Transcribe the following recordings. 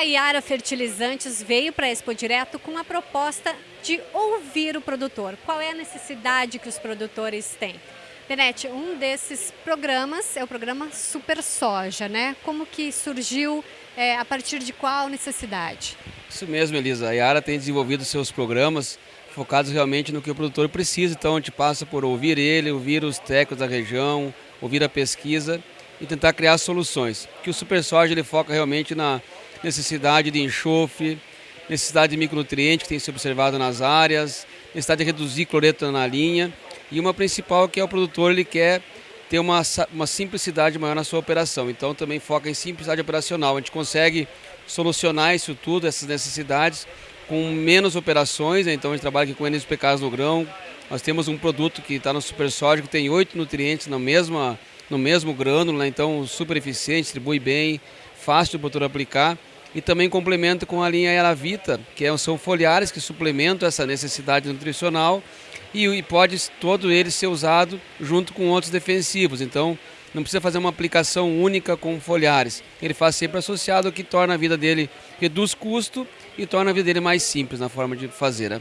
Natura Fertilizantes veio para a Expo Direto com a proposta de ouvir o produtor. Qual é a necessidade que os produtores têm? Benete, um desses programas é o programa Super Soja, né? Como que surgiu, é, a partir de qual necessidade? Isso mesmo, Elisa. A Yara tem desenvolvido seus programas focados realmente no que o produtor precisa. Então a gente passa por ouvir ele, ouvir os técnicos da região, ouvir a pesquisa e tentar criar soluções. Que o Super Soja ele foca realmente na necessidade de enxofre, necessidade de micronutrientes que tem sido observado nas áreas, necessidade de reduzir cloreto na linha e uma principal que é o produtor ele quer ter uma, uma simplicidade maior na sua operação. Então também foca em simplicidade operacional. A gente consegue solucionar isso tudo, essas necessidades, com menos operações. Né? Então a gente trabalha aqui com NSPKs no grão. Nós temos um produto que está no Super que tem oito nutrientes na mesma no mesmo grânulo, né? então super eficiente, distribui bem, fácil de o produtor aplicar. E também complementa com a linha Elavita, que é, são foliares que suplementam essa necessidade nutricional e, e pode todo ele ser usado junto com outros defensivos. Então não precisa fazer uma aplicação única com foliares. Ele faz sempre associado, o que torna a vida dele, reduz custo e torna a vida dele mais simples na forma de fazer. Né?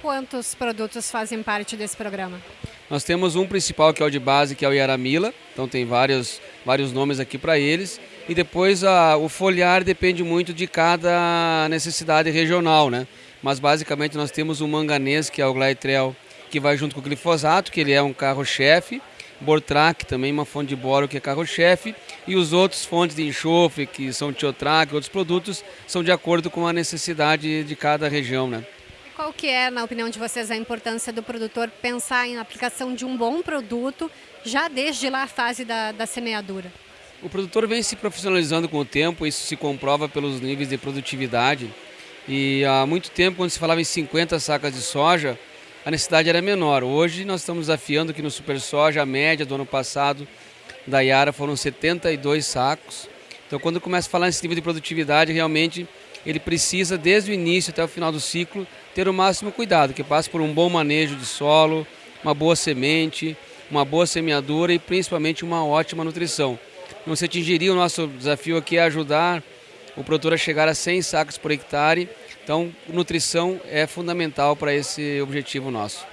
Quantos produtos fazem parte desse programa? Nós temos um principal que é o de base, que é o Yaramila, então tem vários, vários nomes aqui para eles. E depois a, o foliar depende muito de cada necessidade regional, né? Mas basicamente nós temos o manganês, que é o Glytrel, que vai junto com o glifosato, que ele é um carro-chefe. Bortrac, também uma fonte de boro que é carro-chefe. E os outros fontes de enxofre, que são tiotrac, outros produtos, são de acordo com a necessidade de cada região, né? Qual que é, na opinião de vocês, a importância do produtor pensar em aplicação de um bom produto já desde lá a fase da, da semeadura? O produtor vem se profissionalizando com o tempo, isso se comprova pelos níveis de produtividade. E há muito tempo, quando se falava em 50 sacas de soja, a necessidade era menor. Hoje nós estamos desafiando que no Super Soja, a média do ano passado da Iara foram 72 sacos. Então quando começa a falar nesse nível de produtividade, realmente ele precisa, desde o início até o final do ciclo, ter o máximo cuidado, que passe por um bom manejo de solo, uma boa semente, uma boa semeadura e principalmente uma ótima nutrição. Não se atingiria o nosso desafio aqui é ajudar o produtor a chegar a 100 sacos por hectare, então nutrição é fundamental para esse objetivo nosso.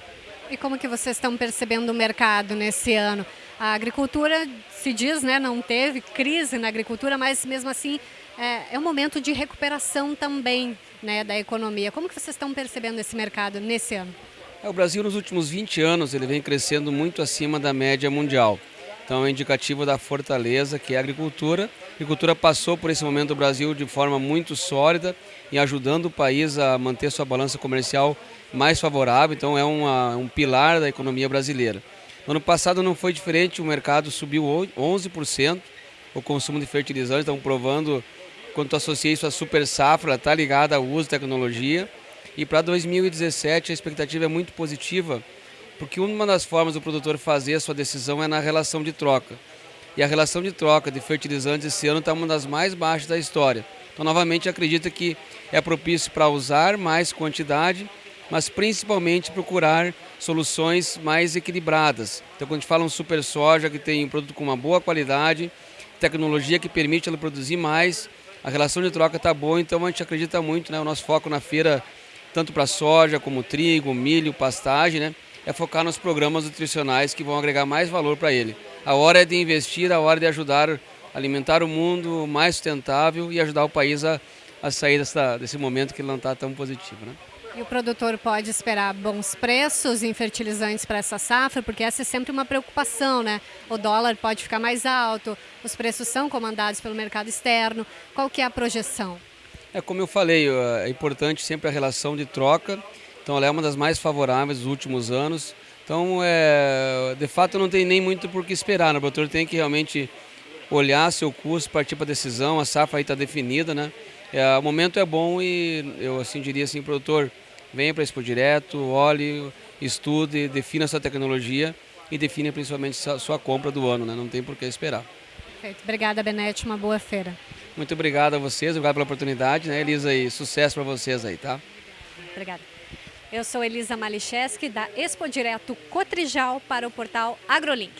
E como que vocês estão percebendo o mercado nesse ano? A agricultura, se diz, né, não teve crise na agricultura, mas mesmo assim é, é um momento de recuperação também né, da economia. Como que vocês estão percebendo esse mercado nesse ano? É, o Brasil nos últimos 20 anos ele vem crescendo muito acima da média mundial. Então é indicativo da fortaleza que é a agricultura. A agricultura passou por esse momento do Brasil de forma muito sólida e ajudando o país a manter sua balança comercial mais favorável. Então é uma, um pilar da economia brasileira. No ano passado não foi diferente, o mercado subiu 11%, o consumo de fertilizantes, estão provando quando associa isso à super safra, está ligada ao uso de tecnologia. E para 2017 a expectativa é muito positiva, porque uma das formas do produtor fazer a sua decisão é na relação de troca. E a relação de troca de fertilizantes esse ano está uma das mais baixas da história. Então, novamente, acredita que é propício para usar mais quantidade, mas principalmente procurar soluções mais equilibradas. Então, quando a gente fala um super soja que tem um produto com uma boa qualidade, tecnologia que permite ela produzir mais, a relação de troca está boa, então a gente acredita muito, né? O nosso foco na feira, tanto para soja como trigo, milho, pastagem, né? É focar nos programas nutricionais que vão agregar mais valor para ele. A hora é de investir, a hora de ajudar a alimentar o mundo mais sustentável e ajudar o país a, a sair dessa, desse momento que não está tão positivo, né? E o produtor pode esperar bons preços em fertilizantes para essa safra, porque essa é sempre uma preocupação, né? O dólar pode ficar mais alto, os preços são comandados pelo mercado externo. Qual que é a projeção? É como eu falei, é importante sempre a relação de troca. Então ela é uma das mais favoráveis dos últimos anos. Então, é, de fato, não tem nem muito por que esperar. Né? O produtor tem que realmente olhar seu custo, partir para a decisão. A safra aí está definida, né? É, o momento é bom e eu assim diria assim, produtor, venha para a Expo Direto, olhe, estude, defina sua tecnologia e define principalmente sua, sua compra do ano, né? não tem por que esperar. Perfeito. Obrigada, Benete, uma boa feira. Muito obrigado a vocês, obrigado pela oportunidade, né, Elisa, e sucesso para vocês aí, tá? Obrigada. Eu sou Elisa Malicheski, da Expo Direto Cotrijal para o portal AgroLink.